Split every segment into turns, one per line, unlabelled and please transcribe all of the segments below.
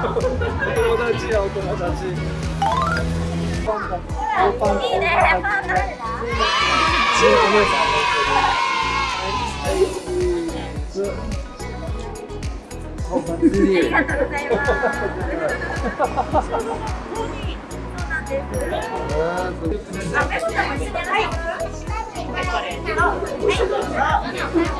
友達やお友達パンダいいね。パンダありがとうございます、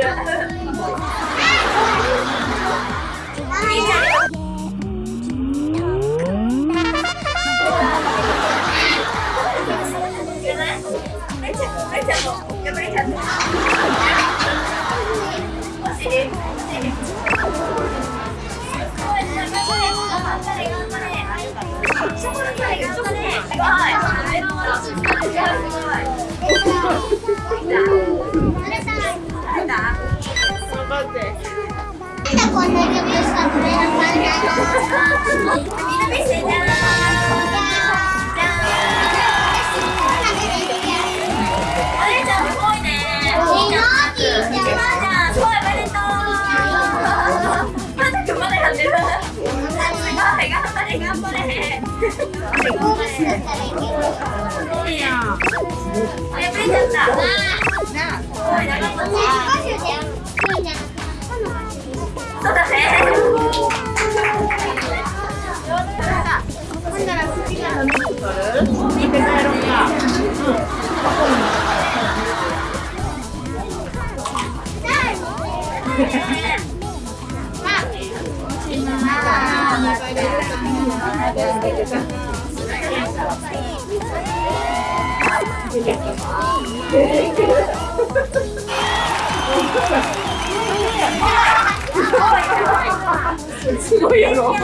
る。はい。てあげる。そうだね。すごいやろ。い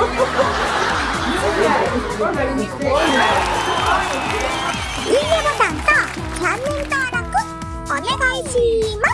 いねボタンとチャンネル登録お願いします